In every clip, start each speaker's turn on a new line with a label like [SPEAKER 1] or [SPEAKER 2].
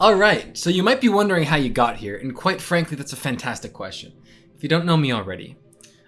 [SPEAKER 1] Alright, so you might be wondering how you got here, and quite frankly, that's a fantastic question. If you don't know me already,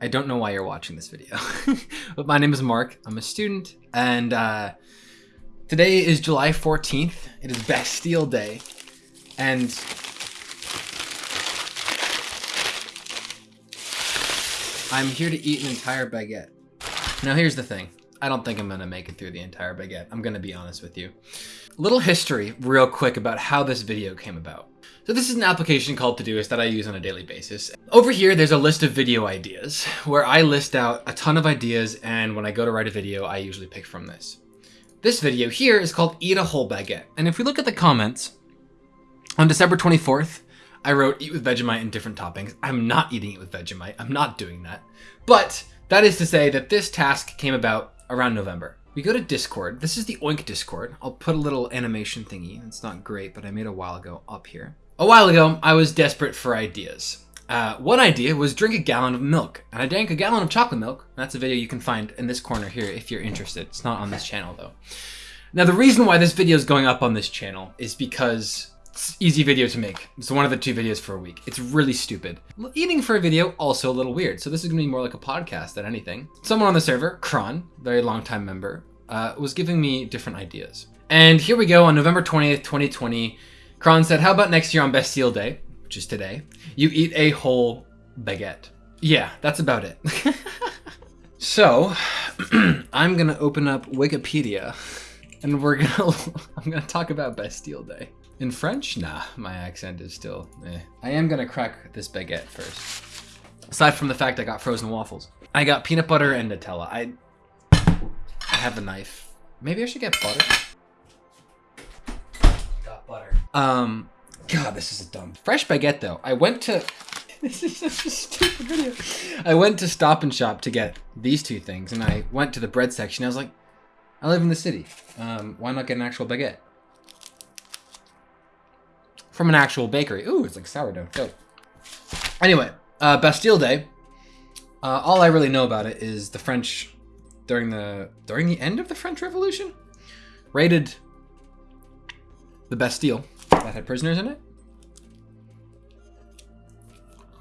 [SPEAKER 1] I don't know why you're watching this video. but my name is Mark, I'm a student, and uh, today is July 14th. It is Bastille Day, and I'm here to eat an entire baguette. Now here's the thing. I don't think I'm gonna make it through the entire baguette. I'm gonna be honest with you. Little history real quick about how this video came about. So this is an application called Todoist that I use on a daily basis. Over here, there's a list of video ideas where I list out a ton of ideas and when I go to write a video, I usually pick from this. This video here is called Eat a Whole Baguette. And if we look at the comments, on December 24th, I wrote eat with Vegemite and different toppings. I'm not eating it with Vegemite. I'm not doing that. But that is to say that this task came about around November. We go to Discord. This is the Oink Discord. I'll put a little animation thingy. It's not great, but I made a while ago up here. A while ago, I was desperate for ideas. Uh, one idea was drink a gallon of milk, and I drank a gallon of chocolate milk. That's a video you can find in this corner here if you're interested. It's not on this channel though. Now the reason why this video is going up on this channel is because easy video to make. It's one of the two videos for a week. It's really stupid. Eating for a video, also a little weird. So this is gonna be more like a podcast than anything. Someone on the server, Kron, very long time member, uh, was giving me different ideas. And here we go on November 20th, 2020. Kron said, how about next year on Bastille Day, which is today, you eat a whole baguette. Yeah, that's about it. so, I'm gonna open up Wikipedia and we're gonna, I'm gonna talk about Bastille Day. In French? Nah, my accent is still eh. I am gonna crack this baguette first. Aside from the fact I got frozen waffles. I got peanut butter and Nutella. I, I have a knife. Maybe I should get butter. Got butter. Um, God, this is a dumb. Fresh baguette though. I went to, this is such a stupid video. I went to Stop and Shop to get these two things and I went to the bread section. I was like, I live in the city. Um, why not get an actual baguette? From an actual bakery. Ooh, it's like sourdough. Dope. Anyway, uh, Bastille Day. Uh, all I really know about it is the French during the during the end of the French Revolution raided the Bastille that had prisoners in it.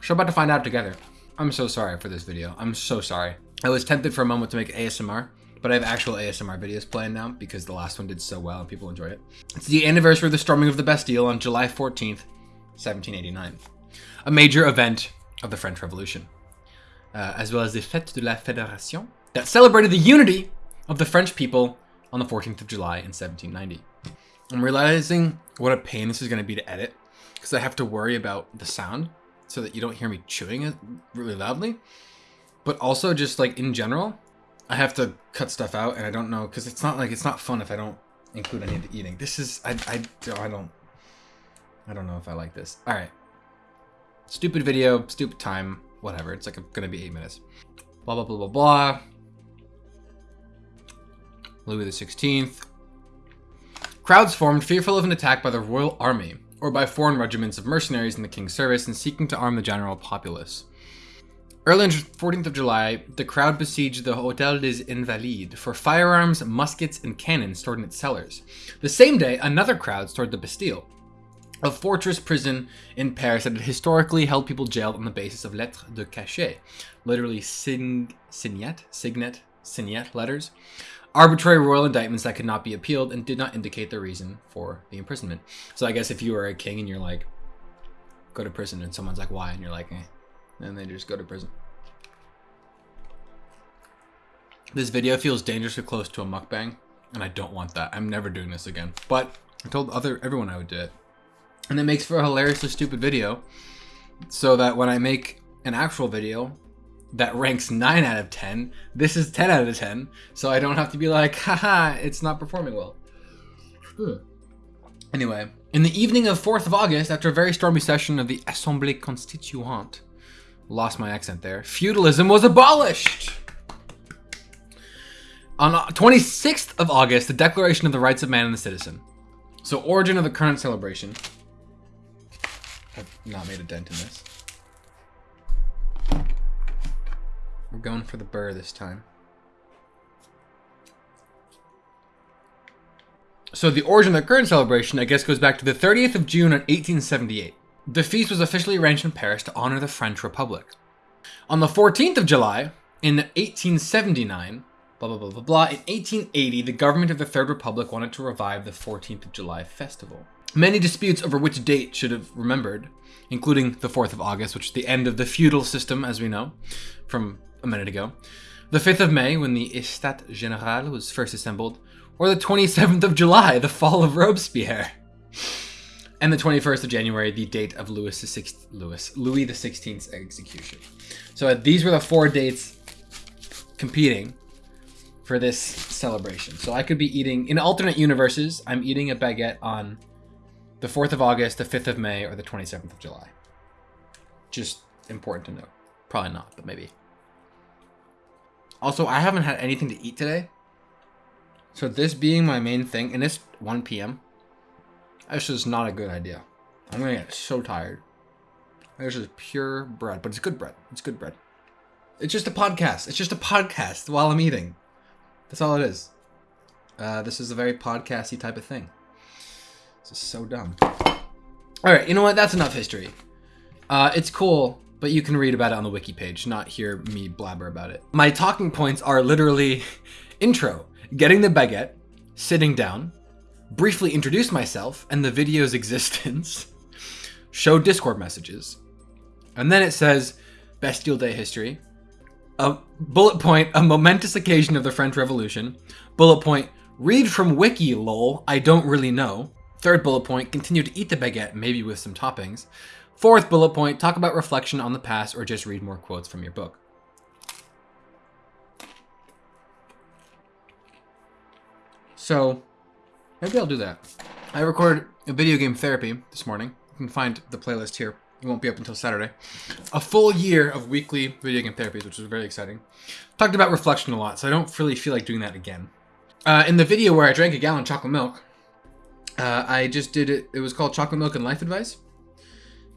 [SPEAKER 1] So about to find out together. I'm so sorry for this video. I'm so sorry. I was tempted for a moment to make ASMR, but I have actual ASMR videos planned now because the last one did so well and people enjoyed it. It's the anniversary of the storming of the Bastille on July 14th, 1789, a major event of the French Revolution, uh, as well as the Fête de la Fédération that celebrated the unity of the French people on the 14th of July in 1790. I'm realizing what a pain this is going to be to edit because I have to worry about the sound so that you don't hear me chewing it really loudly. But also just like in general, I have to cut stuff out, and I don't know because it's not like it's not fun if I don't include any of the eating. This is I I oh, I don't I don't know if I like this. All right, stupid video, stupid time, whatever. It's like gonna be eight minutes. Blah blah blah blah blah. Louis the Sixteenth. Crowds formed, fearful of an attack by the royal army or by foreign regiments of mercenaries in the king's service and seeking to arm the general populace. Early on the 14th of July, the crowd besieged the Hôtel des Invalides for firearms, muskets, and cannons stored in its cellars. The same day, another crowd stormed the Bastille, a fortress prison in Paris that had historically held people jailed on the basis of lettres de cachet, literally sign, signet, signet, signet letters, arbitrary royal indictments that could not be appealed and did not indicate the reason for the imprisonment. So I guess if you were a king and you're like, go to prison, and someone's like, why? And you're like, eh and they just go to prison. This video feels dangerously close to a mukbang, and I don't want that. I'm never doing this again. But I told other everyone I would do it. And it makes for a hilariously stupid video, so that when I make an actual video that ranks 9 out of 10, this is 10 out of 10, so I don't have to be like, haha, it's not performing well. Anyway, in the evening of 4th of August, after a very stormy session of the Assemblée Constituante, Lost my accent there. Feudalism was abolished! On 26th of August, the Declaration of the Rights of Man and the Citizen. So origin of the current celebration. I've not made a dent in this. We're going for the burr this time. So the origin of the current celebration, I guess, goes back to the 30th of June in 1878. The feast was officially arranged in Paris to honor the French Republic. On the 14th of July, in 1879, blah, blah, blah, blah, blah, in 1880, the government of the Third Republic wanted to revive the 14th of July festival. Many disputes over which date should have remembered, including the 4th of August, which is the end of the feudal system, as we know from a minute ago, the 5th of May, when the Estat Général was first assembled, or the 27th of July, the fall of Robespierre. And the 21st of January, the date of Louis the Sixth, Louis Louis the Sixteenth's execution. So uh, these were the four dates competing for this celebration. So I could be eating in alternate universes. I'm eating a baguette on the 4th of August, the 5th of May, or the 27th of July. Just important to note. Probably not, but maybe. Also, I haven't had anything to eat today. So this being my main thing, and it's 1 p.m. This is not a good idea. I'm gonna get so tired. This is pure bread, but it's good bread. It's good bread. It's just a podcast. It's just a podcast while I'm eating. That's all it is. Uh, this is a very podcasty type of thing. This is so dumb. All right, you know what? That's enough history. Uh, it's cool, but you can read about it on the wiki page, not hear me blabber about it. My talking points are literally intro, getting the baguette, sitting down, briefly introduce myself and the video's existence, show Discord messages, and then it says Bastille Day history, a bullet point, a momentous occasion of the French Revolution, bullet point, read from wiki lol, I don't really know, third bullet point, continue to eat the baguette, maybe with some toppings, fourth bullet point, talk about reflection on the past or just read more quotes from your book. So, maybe I'll do that. I recorded a video game therapy this morning. You can find the playlist here. It won't be up until Saturday. A full year of weekly video game therapies, which was very exciting. Talked about reflection a lot, so I don't really feel like doing that again. Uh, in the video where I drank a gallon of chocolate milk, uh, I just did it. It was called Chocolate Milk and Life Advice,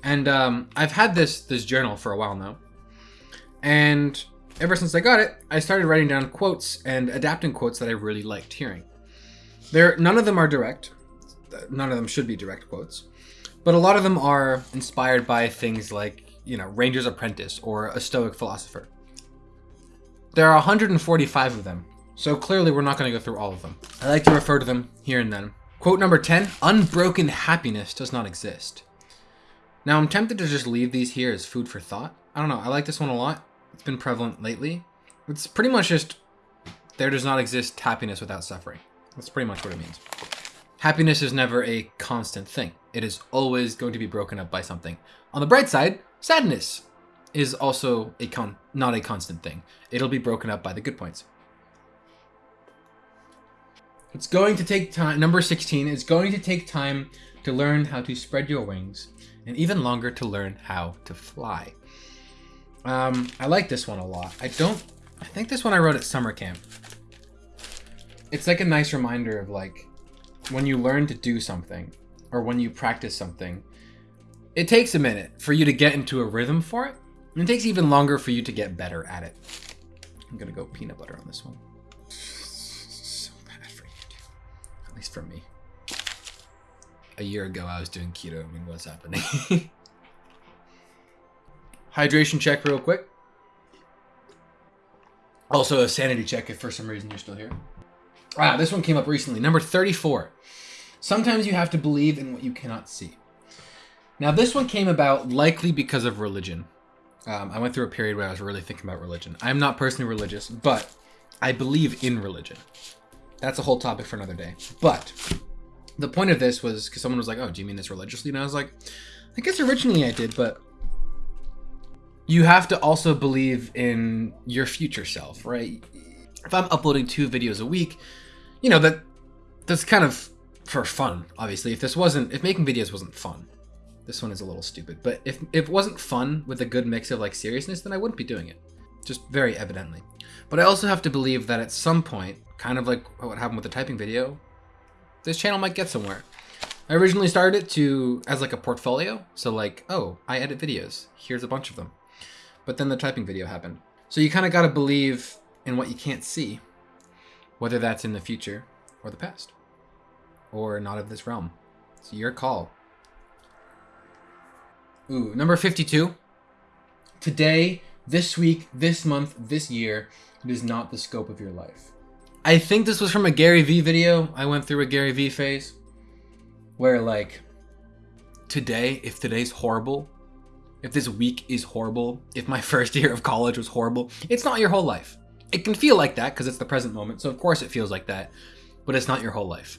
[SPEAKER 1] and um, I've had this this journal for a while now. And ever since I got it, I started writing down quotes and adapting quotes that I really liked hearing. There, none of them are direct. None of them should be direct quotes, but a lot of them are inspired by things like you know Ranger's Apprentice or a Stoic philosopher. There are 145 of them, so clearly we're not going to go through all of them. I like to refer to them here and then. Quote number 10 Unbroken happiness does not exist. Now, I'm tempted to just leave these here as food for thought. I don't know, I like this one a lot. It's been prevalent lately. It's pretty much just there does not exist happiness without suffering. That's pretty much what it means. Happiness is never a constant thing. It is always going to be broken up by something. On the bright side, sadness is also a con not a constant thing. It'll be broken up by the good points. It's going to take time. Number 16 is going to take time to learn how to spread your wings and even longer to learn how to fly. Um, I like this one a lot. I don't, I think this one I wrote at summer camp. It's like a nice reminder of like when you learn to do something or when you practice something, it takes a minute for you to get into a rhythm for it. And it takes even longer for you to get better at it. I'm gonna go peanut butter on this one. So bad for you, At least for me. A year ago, I was doing keto. I mean, what's happening? Hydration check real quick. Also a sanity check if for some reason you're still here. Ah, this one came up recently. Number 34. Sometimes you have to believe in what you cannot see. Now, this one came about likely because of religion. Um, I went through a period where I was really thinking about religion. I'm not personally religious, but I believe in religion. That's a whole topic for another day. But the point of this was because someone was like, "Oh, do you mean this religiously?" And I was like, "I guess originally I did, but you have to also believe in your future self, right? If I'm uploading two videos a week, you know that that's kind of for fun. Obviously, if this wasn't, if making videos wasn't fun, this one is a little stupid. But if, if it wasn't fun with a good mix of like seriousness, then I wouldn't be doing it. Just very evidently. But I also have to believe that at some point, kind of like what happened with the typing video, this channel might get somewhere. I originally started it to as like a portfolio. So like, oh, I edit videos. Here's a bunch of them. But then the typing video happened. So you kind of got to believe in what you can't see, whether that's in the future or the past. or not of this realm. It's your call. Ooh, number 52. Today, this week, this month, this year, it is not the scope of your life. I think this was from a Gary Vee video. I went through a Gary Vee phase where, like, today, if today's horrible, if this week is horrible, if my first year of college was horrible, it's not your whole life. It can feel like that because it's the present moment, so of course it feels like that, but it's not your whole life.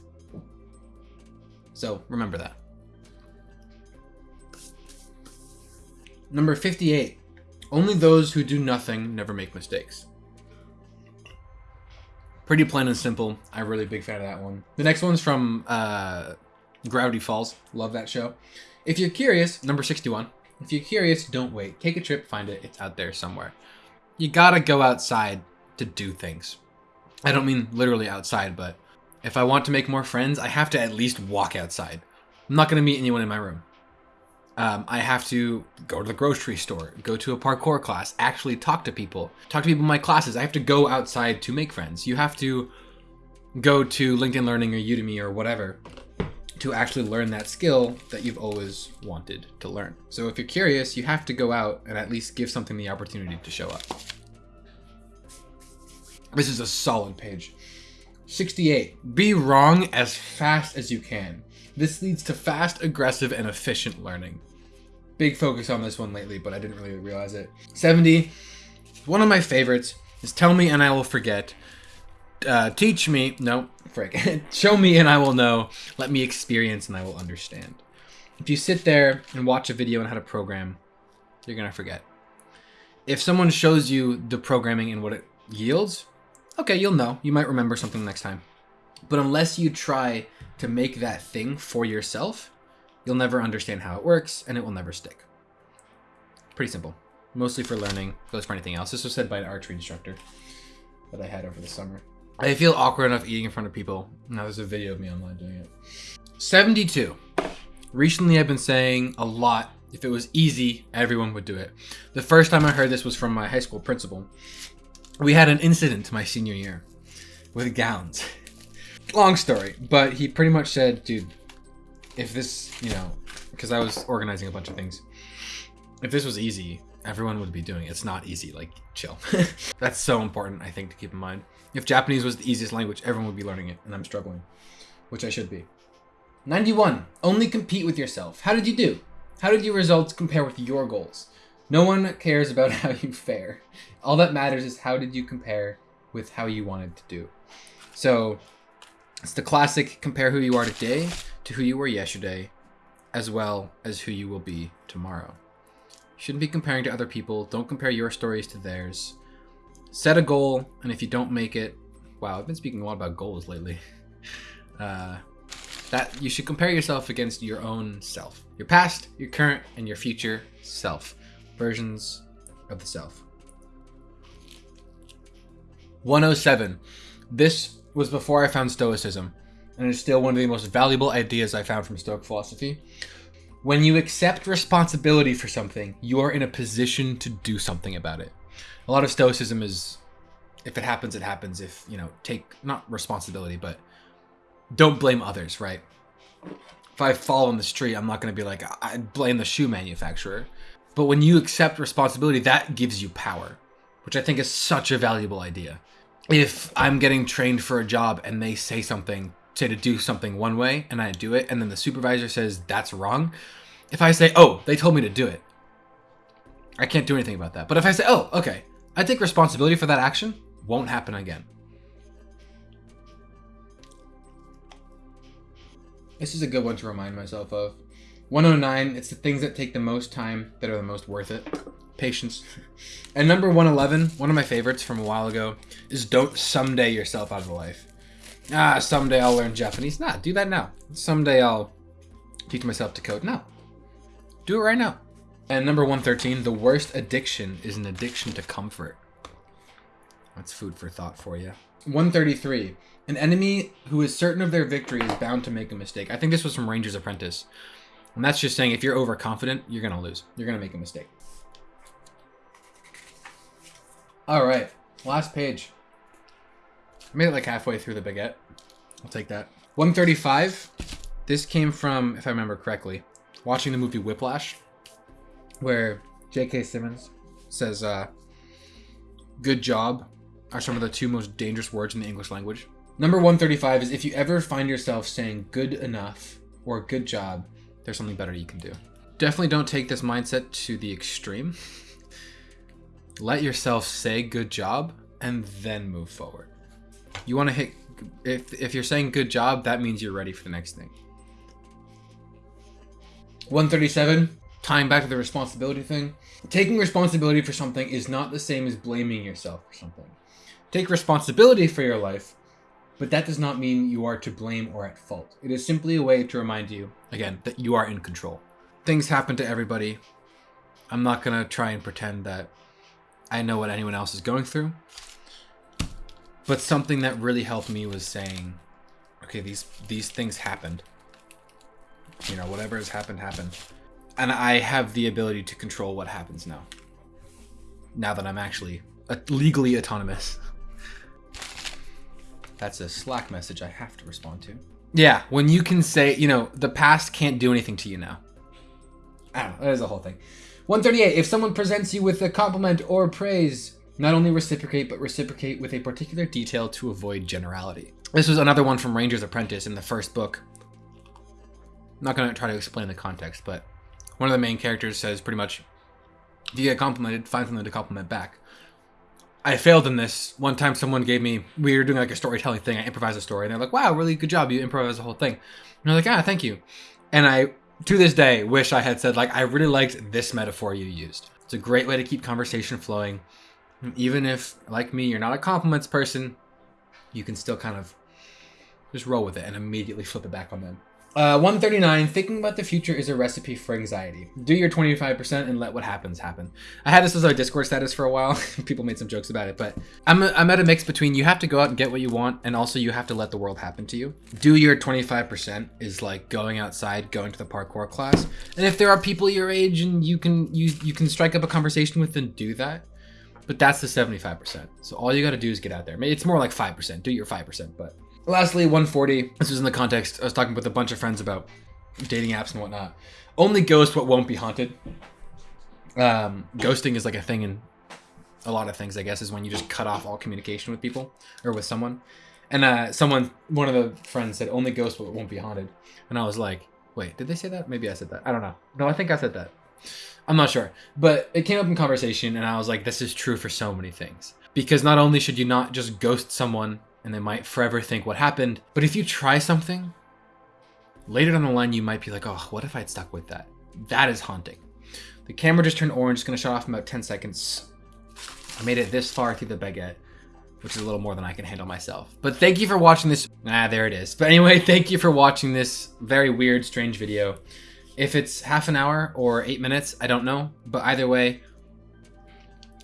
[SPEAKER 1] So remember that. Number 58. Only those who do nothing never make mistakes. Pretty plain and simple. I'm really a big fan of that one. The next one's from uh, Gravity Falls. Love that show. If you're curious, number 61. If you're curious, don't wait. Take a trip, find it. It's out there somewhere. You gotta go outside to do things. I don't mean literally outside, but if I want to make more friends, I have to at least walk outside. I'm not gonna meet anyone in my room. Um, I have to go to the grocery store, go to a parkour class, actually talk to people, talk to people in my classes. I have to go outside to make friends. You have to go to LinkedIn Learning or Udemy or whatever to actually learn that skill that you've always wanted to learn. So if you're curious, you have to go out and at least give something the opportunity to show up. This is a solid page. 68. Be wrong as fast as you can. This leads to fast, aggressive, and efficient learning. Big focus on this one lately, but I didn't really realize it. 70. One of my favorites is tell me and I will forget. Uh, teach me. No, frick. Show me and I will know. Let me experience and I will understand. If you sit there and watch a video on how to program, you're going to forget. If someone shows you the programming and what it yields, okay, you'll know. You might remember something next time. But unless you try to make that thing for yourself, You'll never understand how it works, and it will never stick. Pretty simple. Mostly for learning, goes for anything else. This was said by an archery instructor that I had over the summer. I feel awkward enough eating in front of people. Now there's a video of me online doing it. 72. Recently I've been saying a lot, if it was easy, everyone would do it. The first time I heard this was from my high school principal. We had an incident my senior year with gowns. Long story, but he pretty much said, dude, if this, you know, because I was organizing a bunch of things, if this was easy, everyone would be doing it. It's not easy, like, chill. That's so important, I think, to keep in mind. If Japanese was the easiest language, everyone would be learning it, and I'm struggling, which I should be. 91. Only compete with yourself. How did you do? How did your results compare with your goals? No one cares about how you fare. All that matters is how did you compare with how you wanted to do. So it's the classic compare who you are today to who you were yesterday, as well as who you will be tomorrow. Shouldn't be comparing to other people. Don't compare your stories to theirs. Set a goal, and if you don't make it, wow, I've been speaking a lot about goals lately. Uh, that you should compare yourself against your own self, your past, your current, and your future self, versions of the self. 107. This was before I found Stoicism, and it's still one of the most valuable ideas I found from Stoic philosophy. When you accept responsibility for something, you are in a position to do something about it. A lot of Stoicism is if it happens, it happens. If, you know, take not responsibility, but don't blame others, right? If I fall in the street, I'm not going to be like, I blame the shoe manufacturer. But when you accept responsibility, that gives you power, which I think is such a valuable idea if I'm getting trained for a job and they say something, say to do something one way and I do it, and then the supervisor says that's wrong, if I say, oh, they told me to do it, I can't do anything about that. But if I say, oh, okay, I take responsibility for that action, won't happen again. This is a good one to remind myself of. 109, it's the things that take the most time that are the most worth it. Patience. And number 111, one of my favorites from a while ago, is don't someday yourself out of life. Ah, someday I'll learn Japanese. Nah, do that now. Someday I'll teach myself to code. No. Do it right now. And number 113, the worst addiction is an addiction to comfort. That's food for thought for you. 133, an enemy who is certain of their victory is bound to make a mistake. I think this was from Ranger's Apprentice. And that's just saying if you're overconfident, you're going to lose. You're going to make a mistake. All right, last page. I made it like halfway through the baguette. I'll take that. 135. This came from, if I remember correctly, watching the movie Whiplash, where J.K. Simmons says, uh, good job are some of the two most dangerous words in the English language. Number 135 is if you ever find yourself saying good enough or good job, there's something better you can do. Definitely don't take this mindset to the extreme. Let yourself say good job and then move forward. You want to hit if if you're saying good job, that means you're ready for the next thing. 137, tying back to the responsibility thing. Taking responsibility for something is not the same as blaming yourself for something. Take responsibility for your life, but that does not mean you are to blame or at fault. It is simply a way to remind you, again, that you are in control. Things happen to everybody. I'm not going to try and pretend that I know what anyone else is going through. But something that really helped me was saying, okay, these these things happened. You know, whatever has happened happened. And I have the ability to control what happens now. Now that I'm actually legally autonomous. That's a Slack message I have to respond to. Yeah, when you can say, you know, the past can't do anything to you now. I don't know, that is the whole thing. 138, if someone presents you with a compliment or praise, not only reciprocate, but reciprocate with a particular detail to avoid generality. This was another one from Ranger's Apprentice in the first book. I'm not going to try to explain the context, but one of the main characters says pretty much, if you get complimented, find something to compliment back. I failed in this. One time someone gave me, we were doing like a storytelling thing, I improvised a story, and they're like, wow, really good job, you improvised the whole thing. And I was like, ah, thank you. And I, to this day, wish I had said, like, I really liked this metaphor you used. It's a great way to keep conversation flowing even if, like me, you're not a compliments person, you can still kind of just roll with it and immediately flip it back on them. Uh, 139, thinking about the future is a recipe for anxiety. Do your 25% and let what happens happen. I had this as our Discord status for a while. People made some jokes about it, but I'm, a, I'm at a mix between you have to go out and get what you want, and also you have to let the world happen to you. Do your 25% is like going outside, going to the parkour class. And if there are people your age and you can you, you can strike up a conversation with them, do that. But that's the 75%. So all you got to do is get out there. It's more like 5%. Do your 5%. But lastly, 140. This was in the context. I was talking with a bunch of friends about dating apps and whatnot. Only ghost what won't be haunted. Um, ghosting is like a thing in a lot of things, I guess, is when you just cut off all communication with people or with someone. And uh, someone, one of the friends said, only ghost what won't be haunted. And I was like, wait, did they say that? Maybe I said that. I don't know. No, I think I said that. I'm not sure. But it came up in conversation, and I was like, this is true for so many things. Because not only should you not just ghost someone and they might forever think what happened, but if you try something, later down the line, you might be like, oh, what if I'd stuck with that? That is haunting. The camera just turned orange. It's going to shut off in about 10 seconds. I made it this far through the baguette, which is a little more than I can handle myself. But thank you for watching this. Ah, there it is. But anyway, thank you for watching this very weird, strange video. If it's half an hour or eight minutes, I don't know. But either way,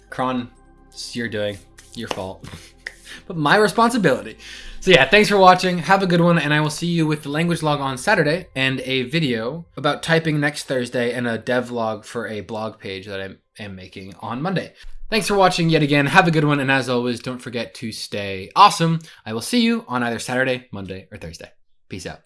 [SPEAKER 1] Kron, it's your doing, your fault. but my responsibility. So yeah, thanks for watching. Have a good one, and I will see you with the language log on Saturday and a video about typing next Thursday and a devlog for a blog page that I am making on Monday. Thanks for watching yet again. Have a good one, and as always, don't forget to stay awesome. I will see you on either Saturday, Monday, or Thursday. Peace out.